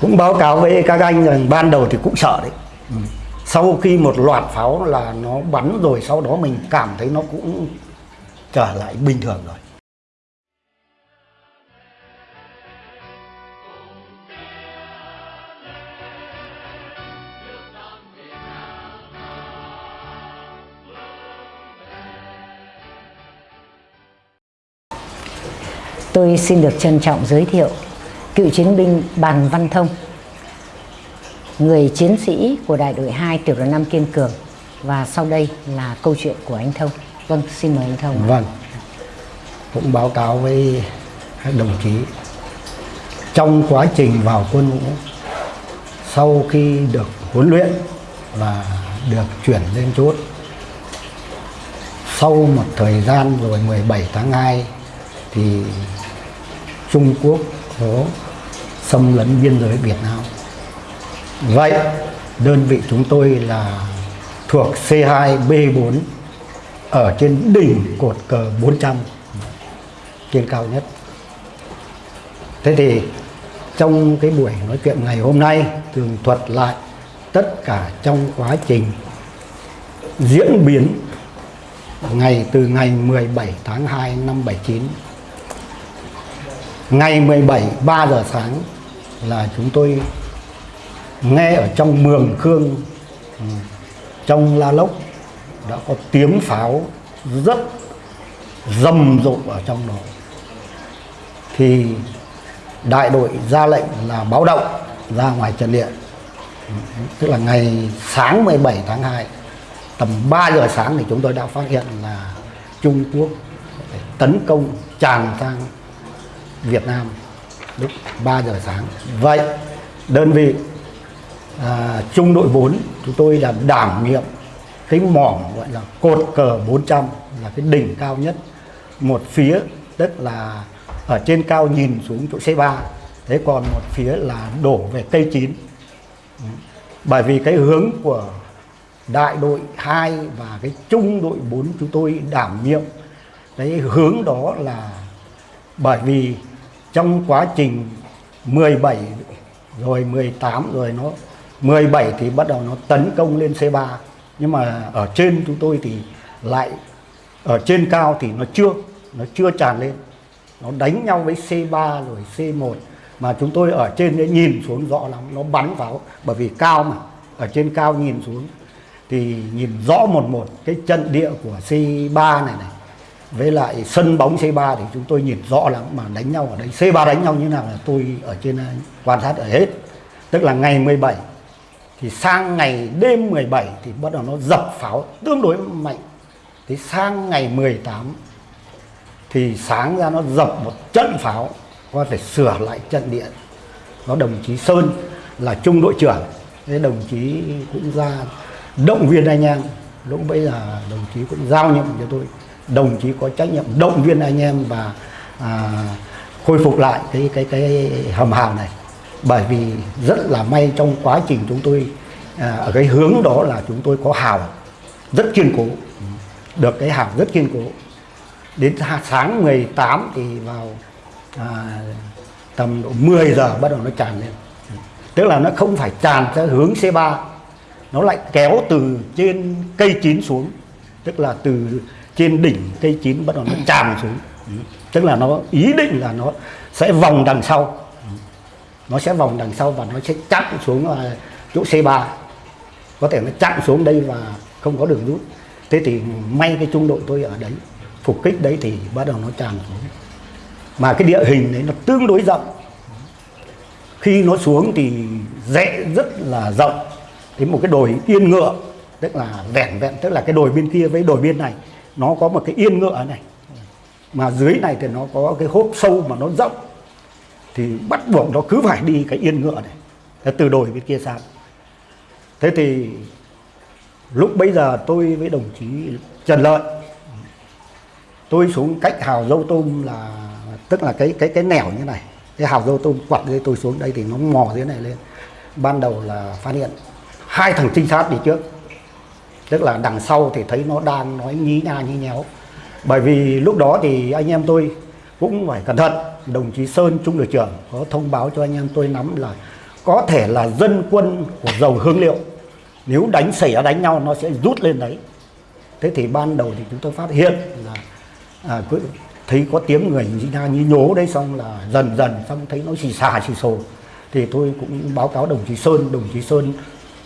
cũng báo cáo với các anh rằng ban đầu thì cũng sợ đấy. Sau khi một loạt pháo là nó bắn rồi sau đó mình cảm thấy nó cũng trở lại bình thường rồi. Tôi xin được trân trọng giới thiệu cựu chiến binh Bàn Văn Thông, người chiến sĩ của đại đội 2 tiểu đoàn 5 Kiên Cường và sau đây là câu chuyện của anh Thông. Vâng, xin mời anh Thông. Vâng, cũng báo cáo với các đồng chí trong quá trình vào quân ngũ sau khi được huấn luyện và được chuyển lên chốt sau một thời gian rồi 17 tháng 2 thì Trung Quốc có xâm lấn biên giới Việt Nam. Vậy, đơn vị chúng tôi là thuộc C2B4 ở trên đỉnh cột cờ 400 trên cao nhất. Thế thì trong cái buổi nói chuyện ngày hôm nay, tường thuật lại tất cả trong quá trình diễn biến ngày từ ngày 17 tháng 2 năm 79 ngày 17 3 giờ sáng là chúng tôi nghe ở trong Mường Khương, trong La Lốc đã có tiếng pháo rất rầm rộ ở trong đó. Thì đại đội ra lệnh là báo động ra ngoài trận địa. Tức là ngày sáng 17 tháng 2 tầm 3 giờ sáng thì chúng tôi đã phát hiện là Trung Quốc tấn công tràn sang Việt Nam lúc 3 giờ sáng. Vậy đơn vị à, trung đội 4 chúng tôi là đảm nhiệm cái mỏm gọi là cột cờ 400 là cái đỉnh cao nhất một phía tức là ở trên cao nhìn xuống chỗ C3 thế còn một phía là đổ về cây Chín bởi vì cái hướng của đại đội 2 và cái trung đội 4 chúng tôi đảm nhiệm cái hướng đó là bởi vì trong quá trình 17 rồi 18 rồi nó 17 thì bắt đầu nó tấn công lên C3 nhưng mà ở trên chúng tôi thì lại, ở trên cao thì nó chưa nó chưa tràn lên. Nó đánh nhau với C3 rồi C1 mà chúng tôi ở trên đấy nhìn xuống rõ lắm, nó bắn vào. Bởi vì cao mà, ở trên cao nhìn xuống thì nhìn rõ một một cái trận địa của C3 này này với lại sân bóng C3 thì chúng tôi nhìn rõ lắm mà đánh nhau ở đây. C3 đánh nhau như nào là tôi ở trên à, quan sát ở hết. Tức là ngày 17 thì sang ngày đêm 17 thì bắt đầu nó dập pháo tương đối mạnh. Thì sang ngày 18 thì sáng ra nó dập một trận pháo, có thể sửa lại trận địa. Nó đồng chí Sơn là trung đội trưởng, thế đồng chí cũng ra động viên anh em. Lúc bây giờ đồng chí cũng giao nhiệm cho tôi đồng chí có trách nhiệm động viên anh em và à, khôi phục lại cái cái cái hầm hào này. Bởi vì rất là may trong quá trình chúng tôi à, ở cái hướng đó là chúng tôi có hào rất kiên cố. Được cái hào rất kiên cố. Đến sáng 18 thì vào à, tầm độ 10 giờ bắt đầu nó tràn lên. Tức là nó không phải tràn theo hướng C3 nó lại kéo từ trên cây chín xuống. Tức là từ trên đỉnh cây chín bắt đầu nó tràn xuống. Tức là nó ý định là nó sẽ vòng đằng sau. Nó sẽ vòng đằng sau và nó sẽ chặn xuống à, chỗ C3 có thể nó chặn xuống đây và không có đường rút. Thế thì may cái trung đội tôi ở đấy, phục kích đấy thì bắt đầu nó tràn xuống. Mà cái địa hình đấy nó tương đối rộng. Khi nó xuống thì rẽ rất là rộng. Đến một cái đồi yên ngựa, tức là vẹn vẹn, tức là cái đồi bên kia với đồi bên này nó có một cái yên ngựa này. Mà dưới này thì nó có cái hốp sâu mà nó rộng. Thì bắt buộc nó cứ phải đi cái yên ngựa này. Từ đồi bên kia sang. Thế thì lúc bây giờ tôi với đồng chí Trần Lợi, tôi xuống cách hào dâu tôm là, tức là cái cái cái nẻo như này. Cái hào dâu tôm quặt đây tôi xuống đây thì nó mò dưới này lên. Ban đầu là phát hiện hai thằng trinh sát đi trước tức là đằng sau thì thấy nó đang nói nhí nha nhí nhéo. Bởi vì lúc đó thì anh em tôi cũng phải cẩn thận. Đồng chí Sơn trung đội trưởng có thông báo cho anh em tôi nắm là có thể là dân quân của dầu hương liệu nếu đánh xảy ra đánh nhau nó sẽ rút lên đấy. Thế thì ban đầu thì chúng tôi phát hiện là à, cứ thấy có tiếng người như, như nhố đấy xong là dần dần xong thấy nó xì xà xì xồ. Thì tôi cũng báo cáo đồng chí Sơn đồng chí Sơn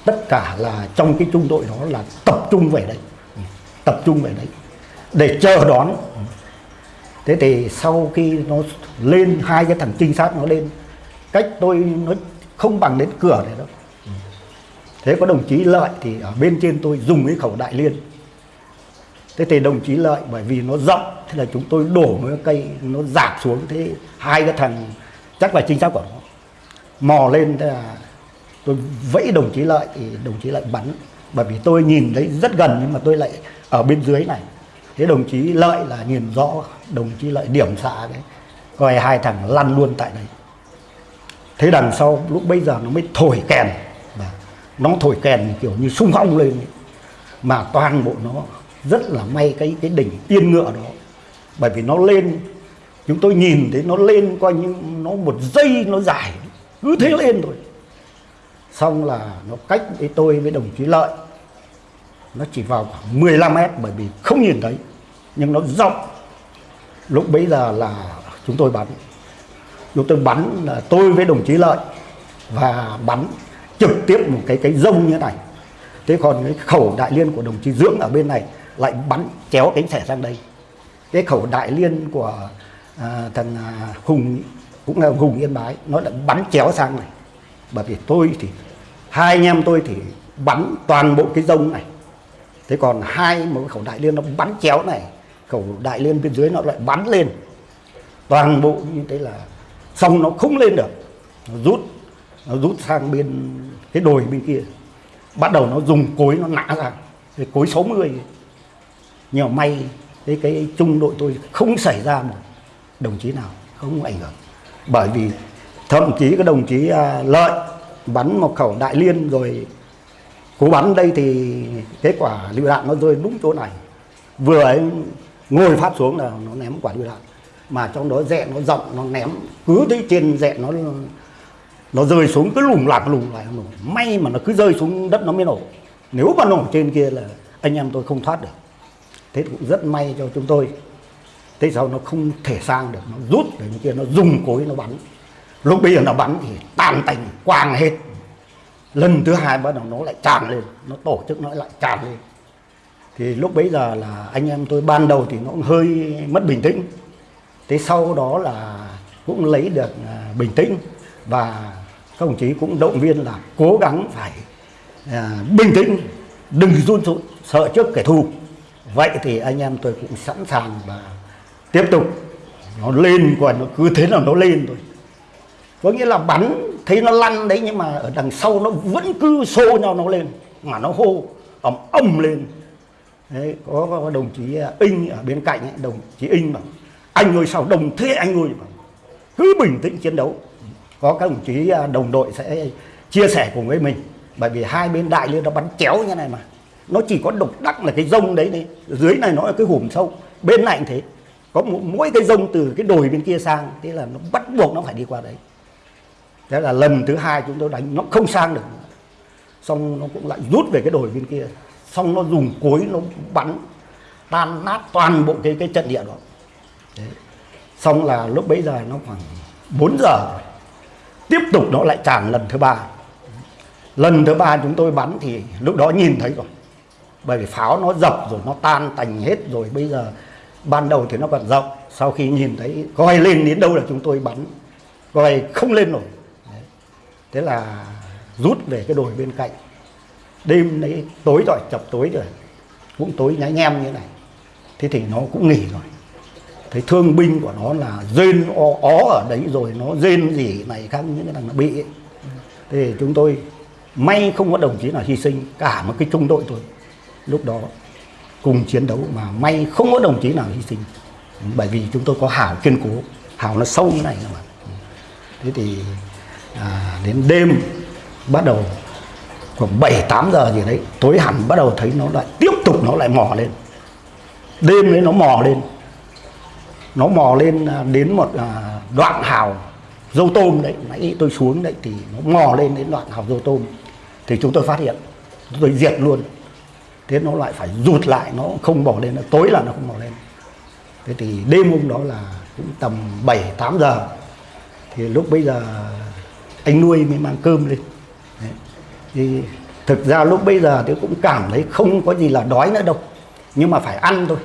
tất cả là trong cái trung đội đó là tập trung về đây, tập trung về đấy. Để chờ đón. Thế thì sau khi nó lên hai cái thằng trinh sát nó lên cách tôi nó không bằng đến cửa này đâu. Thế có đồng chí lợi thì ở bên trên tôi dùng cái khẩu đại liên. Thế thì đồng chí lợi bởi vì nó rộng thế là chúng tôi đổ một cái cây nó dạt xuống thế hai cái thằng chắc là trinh sát của nó. Mò lên thế là tôi vẫy đồng chí lợi thì đồng chí lại bắn, bởi vì tôi nhìn thấy rất gần nhưng mà tôi lại ở bên dưới này. Thế đồng chí lợi là nhìn rõ, đồng chí lợi điểm xạ đấy coi hai thằng lăn luôn tại đây. Thế đằng sau lúc bây giờ nó mới thổi kèn, và nó thổi kèn kiểu như sung phong lên mà toàn bộ nó rất là may cái cái đỉnh tiên ngựa đó. Bởi vì nó lên, chúng tôi nhìn thấy nó lên coi như nó một giây nó dài cứ thế lên thôi xong là nó cách với tôi với đồng chí lợi. Nó chỉ vào khoảng 15 mét bởi vì không nhìn thấy nhưng nó rộng. Lúc bấy giờ là chúng tôi bắn. Chúng tôi bắn là tôi với đồng chí lợi và bắn trực tiếp một cái cái rông như thế này. Thế còn cái khẩu đại liên của đồng chí dưỡng ở bên này lại bắn chéo cánh xẻ sang đây. Cái khẩu đại liên của à, thằng à, hùng cũng là hùng yên bái nó lại bắn chéo sang này bởi vì tôi thì, hai anh em tôi thì bắn toàn bộ cái rông này. Thế còn hai một khẩu đại liên nó bắn chéo này, khẩu đại liên bên dưới nó lại bắn lên. Toàn bộ như thế là xong nó không lên được. Nó rút nó rút sang bên cái đồi bên kia. Bắt đầu nó dùng cối nó nã ra, cái cối 60 nhưng mà may cái cái trung đội tôi không xảy ra một đồng chí nào, không ảnh hưởng. Bởi vì thậm chí cái đồng chí à, lợi bắn một khẩu đại liên rồi cú bắn đây thì kết quả lựu đạn nó rơi đúng chỗ này. Vừa ấy ngồi phát xuống là nó ném quả lựu đạn mà trong đó dẹ nó rộng nó ném cứ thấy trên dẹ nó nó rơi xuống cứ lủng lạc lủng lại nổ may mà nó cứ rơi xuống đất nó mới nổ. Nếu mà nổ trên kia là anh em tôi không thoát được. Thế cũng rất may cho chúng tôi. Thế sau nó không thể sang được nó rút để bên kia nó dùng cối nó bắn lúc bây giờ nó bắn thì tàn tành quang hết. Lần thứ hai bắt đầu nó lại tràn lên nó tổ chức nó lại tràn lên. Thì lúc bấy giờ là anh em tôi ban đầu thì nó cũng hơi mất bình tĩnh. Thế sau đó là cũng lấy được à, bình tĩnh và các đồng chí cũng động viên là cố gắng phải à, bình tĩnh đừng run run sợ trước kẻ thù. Vậy thì anh em tôi cũng sẵn sàng và tiếp tục. Nó lên còn nó cứ thế là nó lên thôi có nghĩa là bắn thấy nó lăn đấy nhưng mà ở đằng sau nó vẫn cứ xô nhau nó lên mà nó hô ầm ầm lên. Đấy, có, có đồng chí à, Inh ở bên cạnh ấy, đồng chí Inh bảo anh ơi sao đồng thế anh ơi bảo, cứ bình tĩnh chiến đấu. Có các đồng chí à, đồng đội sẽ chia sẻ cùng với mình bởi vì hai bên đại liên nó bắn chéo như này mà. Nó chỉ có độc đắc là cái rông đấy đấy dưới này nó là cái hùm sâu bên này cũng thế. Có mỗi cái rông từ cái đồi bên kia sang thế là nó bắt buộc nó phải đi qua đấy thế là lần thứ hai chúng tôi đánh, nó không sang được. Xong nó cũng lại rút về cái đồi bên kia. Xong nó dùng cối nó bắn, tan nát toàn bộ cái cái trận địa đó. Đấy. xong là lúc bấy giờ nó khoảng 4 giờ tiếp tục nó lại tràn lần thứ ba. Lần thứ ba chúng tôi bắn thì lúc đó nhìn thấy rồi. Bởi vì pháo nó dập rồi, nó tan tành hết rồi. Bây giờ ban đầu thì nó còn rộng. Sau khi nhìn thấy, coi lên đến đâu là chúng tôi bắn. Coi không lên nổi thế là rút về cái đồi bên cạnh. Đêm đấy tối rồi chập tối rồi cũng tối nháy nhem như này. Thế thì nó cũng nghỉ rồi. Thấy thương binh của nó là rên ó, ó ở đấy rồi nó rên gì này khác những cái thằng nó bị ấy. thì chúng tôi may không có đồng chí nào hy sinh cả một cái trung đội thôi. Lúc đó cùng chiến đấu mà may không có đồng chí nào hy sinh. Bởi vì chúng tôi có hảo kiên cố. Hảo nó sâu như này mà. Thế thì à, đến đêm bắt đầu khoảng 7 8 giờ gì đấy tối hẳn bắt đầu thấy nó lại tiếp tục nó lại mò lên. Đêm đấy nó mò lên. Nó mò lên à, đến một à, đoạn hào dâu tôm đấy. Nãy tôi xuống đấy thì nó mò lên đến đoạn hào dâu tôm. Thì chúng tôi phát hiện chúng tôi diệt luôn. Thế nó lại phải rụt lại nó không bỏ lên tối là nó không bỏ lên. Thế thì đêm hôm đó là cũng tầm 7 8 giờ. Thì lúc bây giờ anh nuôi mới mang cơm lên. Đấy. thì thực ra lúc bây giờ tôi cũng cảm thấy không có gì là đói nữa đâu. Nhưng mà phải ăn thôi.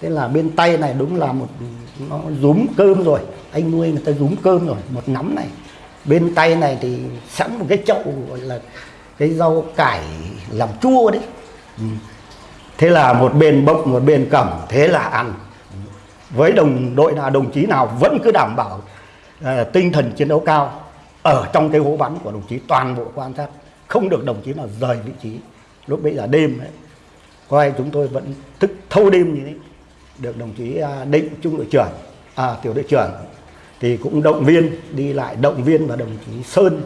Thế là bên tay này đúng là một nó rúm cơm rồi. Anh nuôi người ta rúm cơm rồi một nắm này. Bên tay này thì sẵn một cái chậu gọi là cái rau cải làm chua đấy. Ừ. thế là một bên bốc một bên cầm thế là ăn. Với đồng đội nào đồng chí nào vẫn cứ đảm bảo uh, tinh thần chiến đấu cao ở trong cái hố bắn của đồng chí toàn bộ quan sát không được đồng chí nào rời vị trí. Lúc bây giờ đêm ấy, coi chúng tôi vẫn thức thâu đêm như thế được đồng chí à, định trung đội trưởng à, tiểu đội trưởng thì cũng động viên đi lại động viên và đồng chí sơn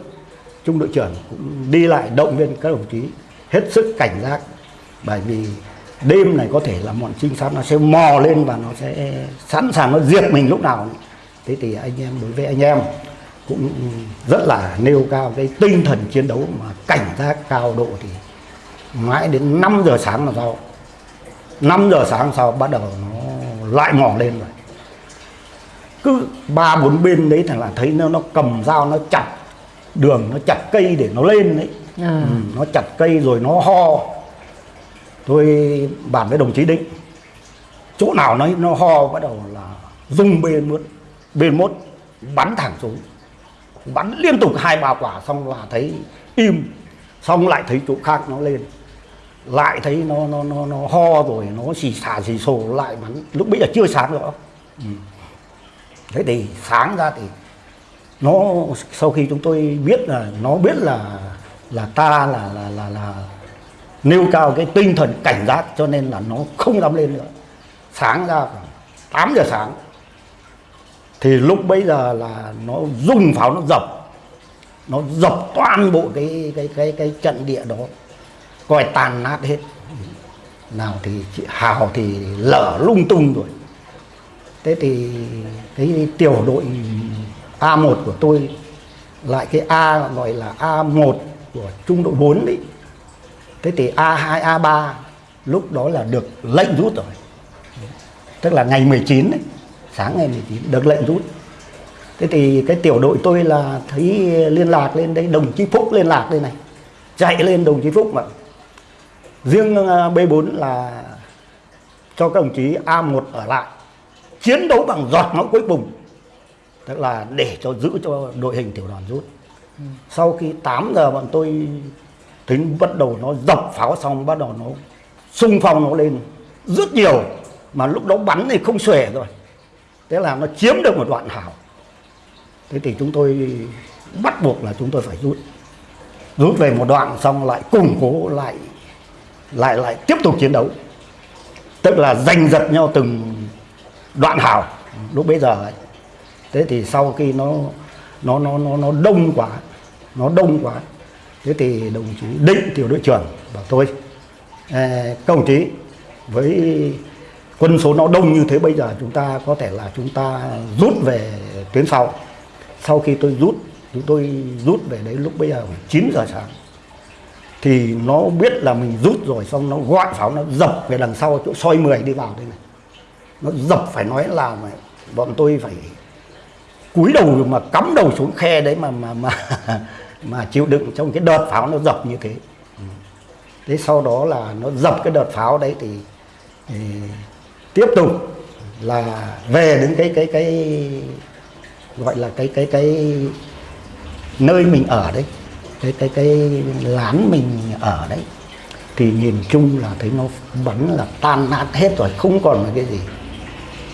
trung đội trưởng cũng đi lại động viên các đồng chí. Hết sức cảnh giác bởi vì đêm này có thể là bọn trinh sát nó sẽ mò lên và nó sẽ sẵn sàng nó diệt mình lúc nào. Thế thì anh em đối với anh em cũng rất là nêu cao cái tinh thần chiến đấu mà cảnh giác cao độ thì mãi đến 5 giờ sáng là sau 5 giờ sáng sau bắt đầu nó lại mò lên rồi. Cứ ba bốn bên đấy thằng là thấy nó nó cầm dao nó chặt đường nó chặt cây để nó lên đấy. À. ừ, nó chặt cây rồi nó ho. Tôi bàn với đồng chí định chỗ nào nó nó ho bắt đầu là dùng bên mốt bên mốt bắn thẳng xuống bắn liên tục hai ba quả, xong là thấy im, xong lại thấy chỗ khác nó lên. Lại thấy nó nó nó nó ho rồi, nó xì xà xì xồ, lại bắn. Lúc bây giờ chưa sáng rõ ừ. thế thì sáng ra thì nó, sau khi chúng tôi biết là, nó biết là là ta là là là là nêu cao cái tinh thần cảnh giác cho nên là nó không dám lên nữa. Sáng ra khoảng 8 giờ sáng thì lúc bấy giờ là nó dùng pháo, nó dập. Nó dập toàn bộ cái cái cái cái trận địa đó. Coi tàn nát hết. Nào thì chị hào thì lở lung tung rồi. Thế thì cái tiểu đội A1 của tôi, lại cái A gọi là A1 của trung đội 4 đấy. Thế thì A2 A3 lúc đó là được lệnh rút rồi. Tức là ngày 19 đấy sáng ngày 19 được lệnh rút thế thì cái tiểu đội tôi là thấy liên lạc lên đây, đồng chí Phúc liên lạc đây này. Chạy lên đồng chí Phúc mà. Riêng ờ, B4 là cho các đồng chí A1 ở lại, chiến đấu bằng giọt máu cuối cùng. Tức là để cho giữ cho đội hình tiểu đoàn rút. Sau khi 8 giờ bọn tôi tính bắt đầu nó dập pháo xong, bắt đầu nó xung phong nó lên rất nhiều. Mà lúc đó bắn thì không xuể rồi tức là nó chiếm được một đoạn hào, thế thì chúng tôi bắt buộc là chúng tôi phải rút. Rút về một đoạn xong lại củng cố lại lại lại tiếp tục chiến đấu. Tức là giành giật nhau từng đoạn hào. Lúc bây giờ ấy. thế thì sau khi nó nó nó nó nó đông quá nó đông quá thế thì đồng chí định tiểu đội trưởng bảo tôi công các chí với quân số nó đông như thế bây giờ chúng ta có thể là chúng ta rút về tuyến sau. Sau khi tôi rút chúng tôi rút về đấy lúc bây giờ khoảng 9 giờ sáng. Thì nó biết là mình rút rồi xong nó gọi pháo nó dập về đằng sau chỗ soi 10 đi vào đây này. Nó dập phải nói là mà bọn tôi phải cúi đầu mà cắm đầu xuống khe đấy mà mà mà mà chịu đựng trong cái đợt pháo nó dập như thế. Thế sau đó là nó dập cái đợt pháo đấy thì, thì tiếp tục là về đến cái cái cái gọi là cái cái cái nơi mình ở đấy, cái cái cái lán mình ở đấy, thì nhìn chung là thấy nó bắn là tan nát hết rồi, không còn là cái gì.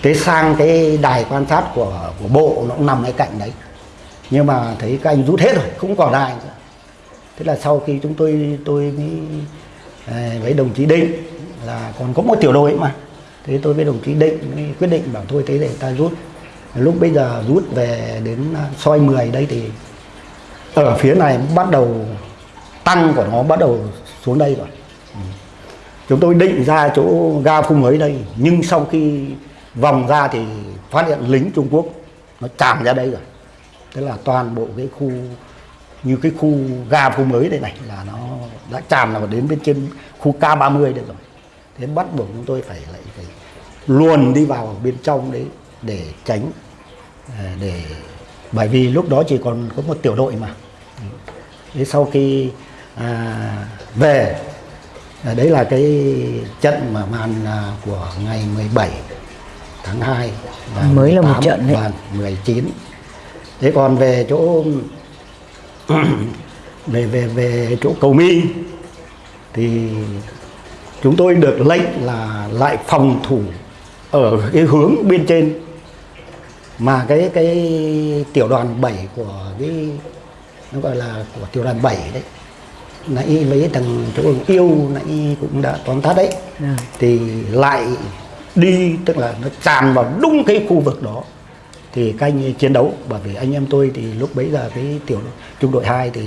Thế sang cái đài quan sát của của bộ nó cũng nằm ngay cạnh đấy. Nhưng mà thấy các anh rút hết rồi, không còn ai nữa. Thế là sau khi chúng tôi tôi mới à, với đồng chí định là còn có một tiểu đội mà thế tôi với đồng chí định mới quyết định bảo thôi, thế để ta rút. Lúc bây giờ rút về đến à, soi 10 đây thì ở phía này bắt đầu tăng của nó bắt đầu xuống đây rồi. Chúng tôi định ra chỗ ga phung mới đây, nhưng sau khi vòng ra thì phát hiện lính Trung Quốc nó tràn ra đây rồi. Tức là toàn bộ cái khu, như cái khu ga phung mới đây này là nó đã tràn vào đến bên trên khu K30 đây rồi thế bắt buộc chúng tôi phải lại phải luồn đi vào bên trong đấy để tránh à, để bởi vì lúc đó chỉ còn có một tiểu đội mà thế sau khi à, về à, đấy là cái trận mà màn à, của ngày 17 tháng 2 và Mới là một trận đấy. và 19 thế còn về chỗ về về về chỗ cầu mi thì chúng tôi được lệnh là lại phòng thủ ở cái hướng bên trên. Mà cái cái tiểu đoàn 7 của cái nó gọi là của tiểu đoàn 7 đấy nãy mấy thằng chỗ yêu nãy cũng đã tóm tắt đấy. Dạ. thì lại đi tức là nó tràn vào đúng cái khu vực đó. Thì các anh chiến đấu bởi vì anh em tôi thì lúc bấy giờ cái tiểu trung đội 2 thì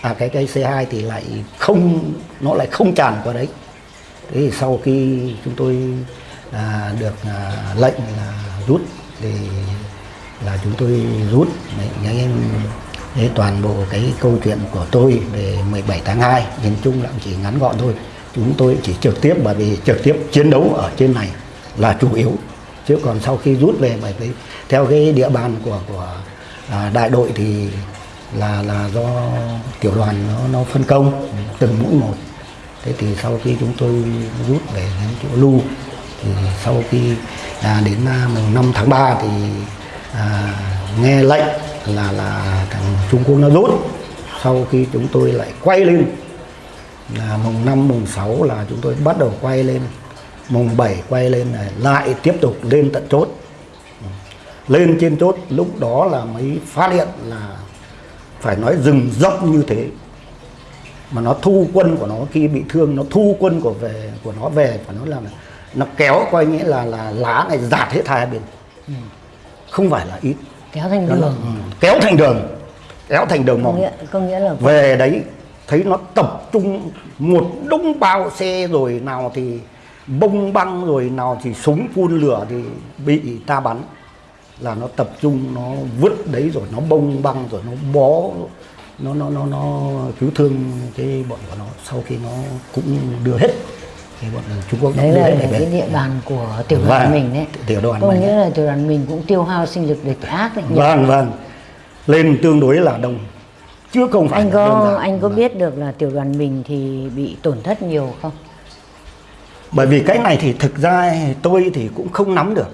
à cái cái C2 thì lại không nó lại không tràn qua đấy thế thì sau khi chúng tôi à, được à, lệnh là rút thì là chúng tôi rút. Để anh em thế toàn bộ cái câu chuyện của tôi về 17 tháng 2 nhìn chung là chỉ ngắn gọn thôi. Chúng tôi chỉ trực tiếp bởi vì trực tiếp chiến đấu ở trên này là chủ yếu. Chứ còn sau khi rút về bởi vì theo cái địa bàn của của à, đại đội thì là là do tiểu đoàn nó nó phân công từng mũi một thế thì sau khi chúng tôi rút về đến chỗ lưu thì sau khi à, đến à, mùng 5 tháng 3 thì à, nghe lệnh là là thằng Trung Quốc nó rút. Sau khi chúng tôi lại quay lên là mùng 5 mùng 6 là chúng tôi bắt đầu quay lên. Mùng 7 quay lên này lại tiếp tục lên tận chốt. Lên trên chốt lúc đó là mới phát hiện là phải nói rừng rộng như thế mà nó thu quân của nó khi bị thương nó thu quân của về của nó về phải nói là nó kéo coi nghĩa là là lá này giạt hết hai bên. Không phải là ít. Kéo thành Nó là- đường. ừ, kéo thành đường. Kéo thành đường có mòn nghĩa có nghĩa là về đấy thấy nó tập trung một đống bao xe rồi nào thì bông băng rồi nào thì súng phun lửa thì bị ta bắn. Là nó tập trung nó vứt đấy rồi nó bông băng rồi nó bó nó nó nó nó cứu thương cái bọn của nó sau khi nó cũng đưa hết cái bọn Trung Quốc đấy là về. cái địa bàn của tiểu đoàn Vâng, mình đấy tiểu đoàn có nghĩa là tiểu đoàn mình cũng tiêu hao sinh lực địch ác đấy vâng vâng. Lên tương đối là đông. Chưa không phải anh có anh có biết được là tiểu đoàn mình thì bị tổn thất nhiều không? Bởi vì cái này thì thực ra tôi thì cũng không nắm được.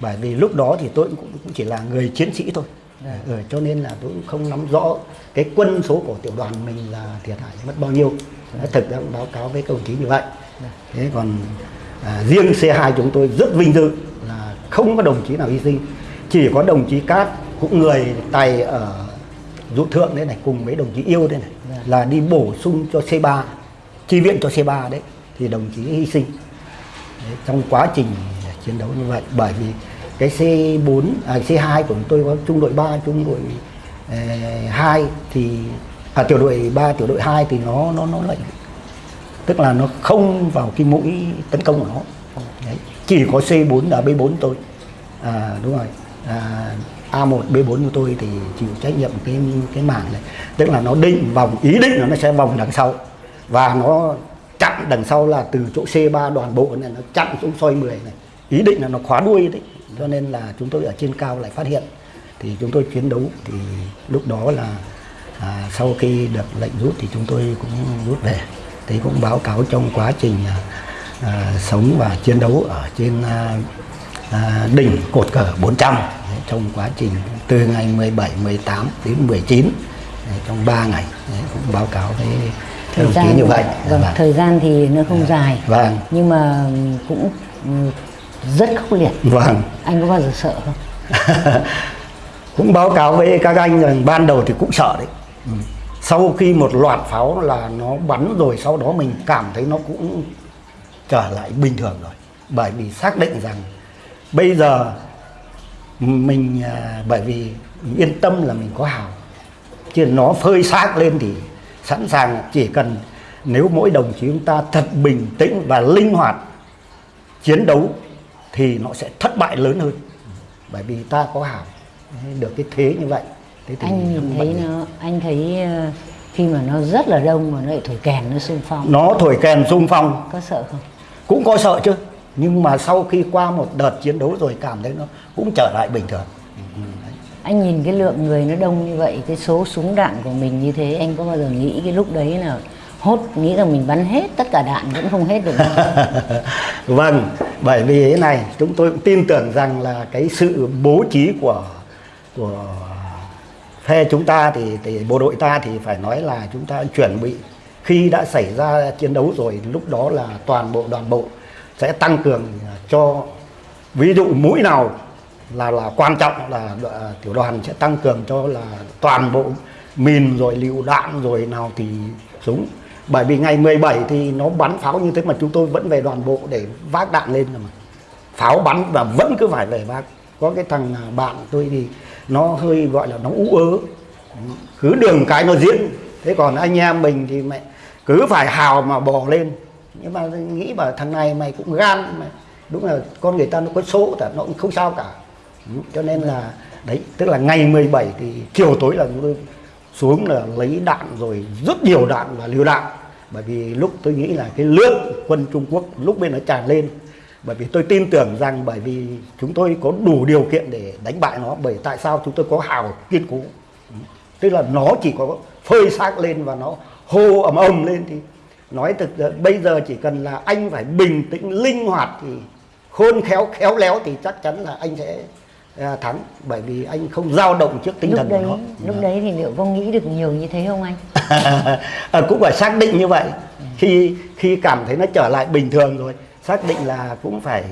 Bởi vì lúc đó thì tôi cũng, cũng chỉ là người chiến sĩ thôi ừ, cho nên là tôi cũng không nắm rõ cái quân số của tiểu đoàn mình là thiệt hại mất bao nhiêu. Nói thực ra cũng báo cáo với công chí như vậy. Thế còn à, riêng C2 chúng tôi rất vinh dự là không có đồng chí nào hy sinh. Chỉ có đồng chí Cát cũng người tài ở dụ thượng đấy này cùng với đồng chí yêu đây này là đi bổ sung cho C3 chi viện cho C3 đấy thì đồng chí hy sinh. Đấy, trong quá trình chiến đấu như vậy bởi vì cái C4 à, C2 của chúng tôi có trung đội 3 trung đội ờ, eh, 2 thì à, tiểu đội 3 tiểu đội 2 thì nó nó nó lại tức là nó không vào cái mũi tấn công của nó. Đấy. chỉ có C4 là B4 tôi à, đúng rồi. À, A1 B4 của tôi thì chịu trách nhiệm cái cái mảng này. Tức là nó định vòng ý định là nó sẽ vòng đằng sau. Và nó chặn đằng sau là từ chỗ C3 đoàn bộ này nó chặn xuống soi 10 này. Ý định là nó khóa đuôi đấy cho nên là chúng tôi ở trên cao lại phát hiện. Thì chúng tôi chiến đấu thì lúc đó là à, sau khi được lệnh rút thì chúng tôi cũng rút về. Thì cũng báo cáo trong quá trình à, à, sống và chiến đấu ở trên à, à, đỉnh cột cờ 400 Đấy, trong quá trình từ ngày 17, 18 đến 19 Đấy, trong 3 ngày Đấy, cũng báo cáo với thời gian như vậy. vâng, Vâng. thời gian thì nó không dài. Vâng. nhưng mà cũng ừ, rất khốc liệt. Vâng. Anh có bao giờ sợ không? Cũng báo cáo với các anh rằng ban đầu thì cũng sợ đấy. Ừ. sau khi một loạt pháo là nó bắn rồi sau đó mình cảm thấy nó cũng trở lại bình thường rồi. Bởi vì xác định rằng bây giờ mình à, bởi vì mình yên tâm là mình có hào. Chứ nó phơi xác lên thì sẵn sàng chỉ cần nếu mỗi đồng chí chúng ta thật bình tĩnh và linh hoạt chiến đấu thì nó sẽ thất bại lớn hơn. Bởi vì ta có hảo được cái thế như vậy. Thế thì anh nhìn thấy nó anh thấy ờ, khi mà nó rất là đông mà nó lại thổi kèn nó xung phong. Nó thổi kèn xung phong. Có sợ không? Cũng có sợ chứ. Nhưng mà sau khi qua một đợt chiến đấu rồi cảm thấy nó cũng trở lại bình thường. Anh nhìn cái lượng người nó đông như vậy cái số súng đạn của mình như thế anh có bao giờ nghĩ cái lúc đấy là hốt nghĩ rằng mình bắn hết tất cả đạn vẫn không hết được. Vâng bởi vì thế này chúng tôi cũng tin tưởng rằng là cái sự bố trí của của phe chúng ta thì, thì bộ đội ta thì phải nói là chúng ta chuẩn bị. Khi đã xảy ra chiến đấu rồi lúc đó là toàn bộ đoàn bộ sẽ tăng cường cho ví dụ mũi nào là là quan trọng là à, tiểu đoàn sẽ tăng cường cho là toàn bộ mìn rồi lựu đạn rồi nào thì súng bởi vì ngày 17 thì nó bắn pháo như thế mà chúng tôi vẫn về đoàn bộ để vác đạn lên mà. Pháo bắn và vẫn cứ phải về vác. Có cái thằng à, bạn tôi thì nó hơi, gọi là, nó ú ớ. Cứ đường cái nó diễn. Thế còn anh em mình thì mẹ cứ phải hào mà bò lên. Nhưng mà nghĩ bảo thằng này mày cũng gan mà. Đúng là con người ta nó có số cả nó cũng không sao cả. Cho nên là, đấy, tức là ngày 17 thì chiều tối là chúng tôi xuống là lấy đạn rồi, rất nhiều đạn và liều đạn bởi vì lúc tôi nghĩ là cái lượng quân Trung Quốc lúc bên nó tràn lên, bởi vì tôi tin tưởng rằng bởi vì chúng tôi có đủ điều kiện để đánh bại nó, bởi tại sao chúng tôi có hào kiên cố. Tức là nó chỉ có phơi xác lên và nó hô ầm ầm lên thì nói thực ra bây giờ chỉ cần là anh phải bình tĩnh linh hoạt thì khôn khéo khéo léo thì chắc chắn là anh sẽ thắng bởi vì anh không dao động trước tinh lúc thần đấy của nó. lúc đấy thì liệu có nghĩ được nhiều như thế không anh? À, cũng phải xác định như vậy. Khi khi cảm thấy nó trở lại bình thường rồi xác định là cũng phải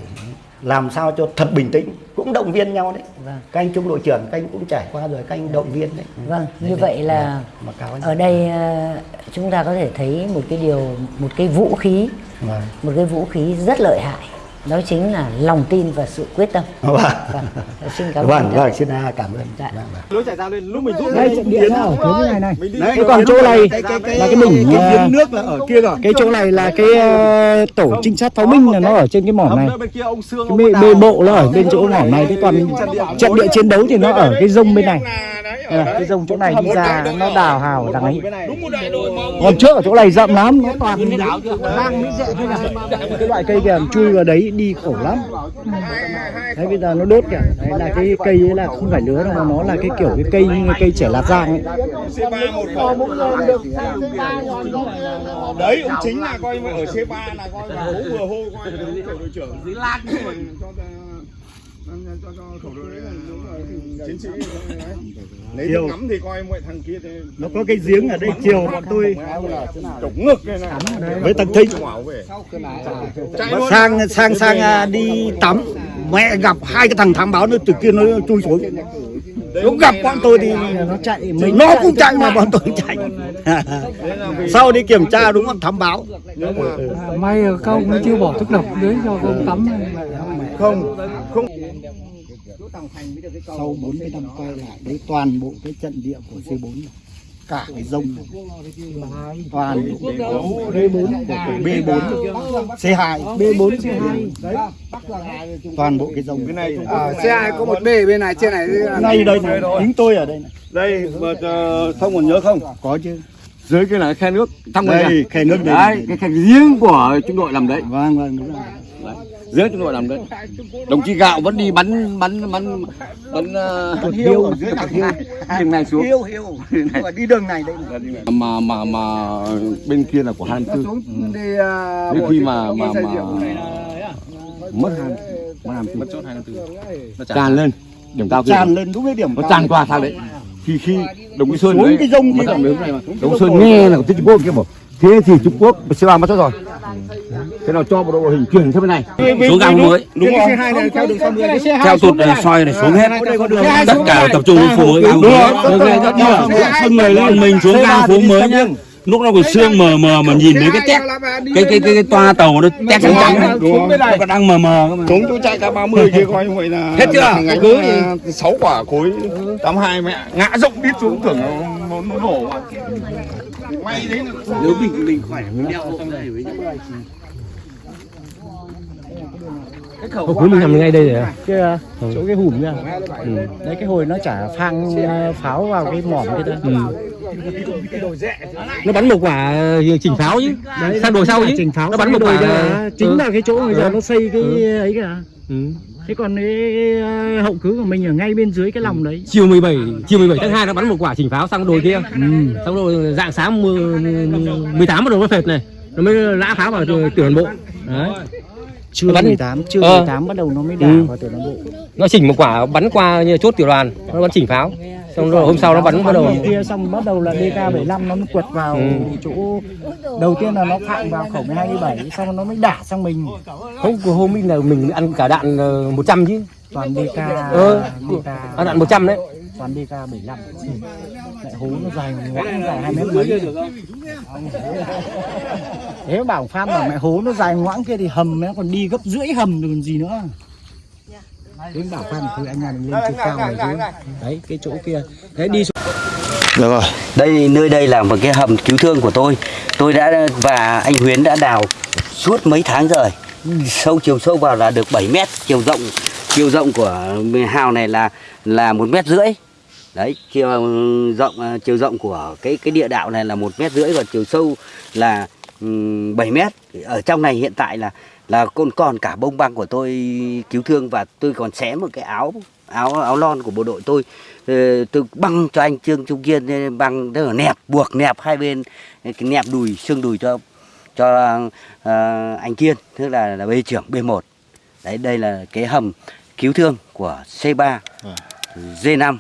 làm sao cho thật bình tĩnh. Cũng động viên nhau đấy. Vâng. các anh trung đội trưởng các anh cũng trải qua rồi các anh động viên đấy. Vâng Đấy, như đấy. vậy là mà cáo anh ở đây ờ, chúng ta có thể thấy một cái điều một cái vũ khí. Vâng. một cái vũ khí rất lợi hại đó chính là lòng tin và sự quyết tâm. Vâng. Vâng xin cảm ơn vâng vâng xin à, cảm ơn. Dạ. Vâng, vâng. lối chạy ra lên lúc mình rút đây ở phía cái này này. Đấy, thế còn chỗ này là cái đỉnh cái ờ, giếng nước là ở kia rồi. cái chỗ này là cái ờ, tổ trinh sát pháo binh là nó ở trên cái mỏm này. Hầm bên kia ông xương cái bê, bê bộ nó ở bên chỗ mỏm này. Thế còn trận địa chiến đấu thì nó ở cái rông bên này. Là cái rông chỗ này đi ra nó đào hào đằng ấy. Còn trước ở chỗ này rậm lắm nó toàn rang mới rễ thôi là cái loại cây kìa chui vào đấy đi khổ lắm. Đấy bây giờ nó đốt kìa. Đấy là cái cây ấy là không phải lứa đâu mà nó là cái kiểu cái cây như cây trẻ lạt giang ấy. Đấy ông chính là coi ở C3 là coi là bố vừa hô coi là ông đội trưởng. Dưới lan cho cho cho cho khẩu đội chiến sĩ lấy nước ngắm thì coi mọi thằng kia thì nó có cái giếng ở đây chiều bọn tôi. trống ngực này. Với thằng Mà sang sang sang à, đi tắm. Mẹ gặp hai cái thằng thám báo nó từ kia nó chui xuống. Nó gặp bọn tôi thì nó chạy mình nó cũng chạy mà bọn tôi chạy. Sau đi kiểm tra đúng không? Thám báo. May là các ông mới chưa bỏ thuốc độc dưới cho ông tắm không? Không. Sau 40 năm quay lại đấy toàn bộ cái trận địa của C4 này. cả cái rông này. toàn bộ B4 của B4 C2 B4 C2 đấy toàn bộ cái rông cái này. xe hai có một bê bên này trên này ngay đây này chính tôi ở đây này. Đây mà ờ, thông còn nhớ không? Có chứ. Dưới cái là khe nước. Thăm đây khe nước đây, đấy cái khe riêng của trung đội làm đấy. Vâng vâng đúng rồi dưới trung đội làm đấy. Đồng chí gạo vẫn đi bắn bắn bắn bắn uh, hiêu dưới này. hiêu đường này xuống. Hiêu hiêu. Mà đi đường này đây mà mà mà bên kia là của 24 đi đến khi mà mà mà mất hai mất hai mất chốt hai tràn lên. Điểm cao kia. tràn lên đúng cái điểm nó tràn qua sang đấy. Thì khi đồng chí sơn Xuống đấy cái rông kia. đồng chí sơn nghe là trung quốc kia bảo thế thì trung quốc c ba mất rồi. Thế nào cho một đội hình chuyển sang bên này? Xuống gang mới. đúng không? theo đường 60 theo tụt này soi này xuống hết. Tất cả tập trung phố gang mới. mình xuống gang phố mới nhá. Lúc nó còn sương mờ mờ mà nhìn thấy cái tét cái cái cái, cái toa tàu nó tét trắng trắng này. nó còn đang mờ mờ cơ mà. Chúng tôi chạy cả 30 kia coi như vậy là Hết chưa? Cứ là sáu quả khối 82 mẹ. Ngã rộng đít xuống tưởng nó, nó, nó nổ mà may đấy là nếu mình mình khỏe mình đeo hộ này với Hộp cuối mình nằm ngay đây rồi à? kia chỗ cái hùm kia ừ. đấy cái hồi nó chả phang ờ, pháo vào cái mỏm kia thôi Ừ. Nó bắn một quả ờ, chỉnh pháo chứ. sang đồi sau chứ. chỉnh pháo Nó bắn một quả. kia chính Ừ. là cái chỗ bây giờ Ừ. nó xây cái ấy kìa Ừ. thế còn cái hậu cứ của mình ở ngay bên dưới cái lòng đấy Chiều 17 chiều 17 tháng 2 nó bắn một quả chỉnh pháo sang đồi kia. ừ. Xong rồi dạng sáng mười- 18 bắt đầu nó phệt này. Nó mới lã pháo vào tiểu đoàn bộ. Đấy. chưa Nó bắn- 18 chưa Ờ. 18 bắt đầu nó mới đả Ừ. vào tiểu đoàn bộ Nó chỉnh một quả bắn qua như chốt tiểu đoàn, nó bắn chỉnh pháo. Xong rồi hôm sau nó bắn bắt đầu kia xong bắt đầu là DK75 nó mới quật vào Ừ. chỗ đầu tiên là nó phạm vào khẩu 12 xong nó mới đả sang mình không của hôm ấy là mình ăn cả đạn ờ, 100 chứ. toàn DK Ờ, DK ăn đạn 100 đấy. toàn DK 75 lại hố nó dài ngoãng dài hai mét mấy thế bảo phan bảo mẹ hố nó dài ngoãng kia thì hầm nó còn đi gấp rưỡi hầm rồi còn gì nữa đến bảo phan thì anh nhà mình lên chỗ cao này chứ đấy cái chỗ kia đấy đi xuống Được rồi. Đây nơi đây là một cái hầm cứu thương của tôi. Tôi đã và anh Huyến đã đào suốt mấy tháng rồi. Sâu chiều sâu vào là được 7 mét, chiều rộng chiều rộng của hào này là là một mét rưỡi. Đấy, chiều rộng ờ, chiều rộng của cái cái địa đạo này là một mét rưỡi và chiều sâu là ừm, 7 mét. Ở trong này hiện tại là là còn còn cả bông băng của tôi cứu thương và tôi còn xé một cái áo áo áo lon của bộ đội tôi Ờ, tôi băng cho anh Trương Trung Kiên ờ, băng tức là nẹp buộc nẹp hai bên cái nẹp đùi xương đùi cho cho ờ, anh Kiên tức là là bê trưởng B1 đấy đây là cái hầm cứu thương của C3 D5